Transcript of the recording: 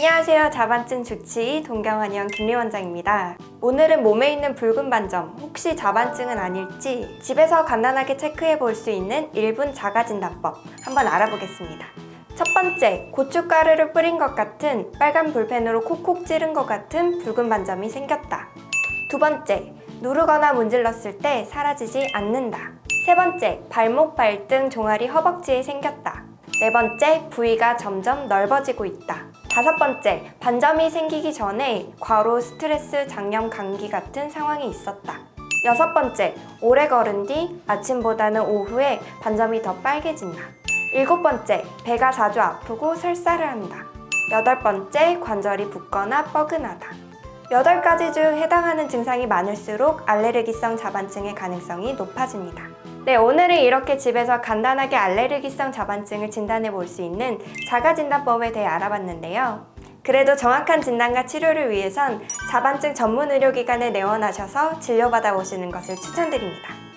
안녕하세요. 자반증 주치의 동경원의원 김리원장입니다. 오늘은 몸에 있는 붉은 반점, 혹시 자반증은 아닐지 집에서 간단하게 체크해 볼 수 있는 1분 자가진단법 한번 알아보겠습니다. 첫 번째, 고춧가루를 뿌린 것 같은 빨간 볼펜으로 콕콕 찌른 것 같은 붉은 반점이 생겼다. 두 번째, 누르거나 문질렀을 때 사라지지 않는다. 세 번째, 발목, 발등, 종아리, 허벅지에 생겼다. 네 번째, 부위가 점점 넓어지고 있다. 다섯 번째, 반점이 생기기 전에 과로, 스트레스, 장염, 감기 같은 상황이 있었다. 여섯 번째, 오래 걸은 뒤 아침보다는 오후에 반점이 더 빨개진다. 일곱 번째, 배가 자주 아프고 설사를 한다. 여덟 번째, 관절이 붓거나 뻐근하다. 여덟 가지 중 해당하는 증상이 많을수록 알레르기성 자반증의 가능성이 높아집니다. 네, 오늘은 이렇게 집에서 간단하게 알레르기성 자반증을 진단해 볼 수 있는 자가진단법에 대해 알아봤는데요. 그래도 정확한 진단과 치료를 위해선 자반증 전문 의료기관에 내원하셔서 진료받아 보시는 것을 추천드립니다.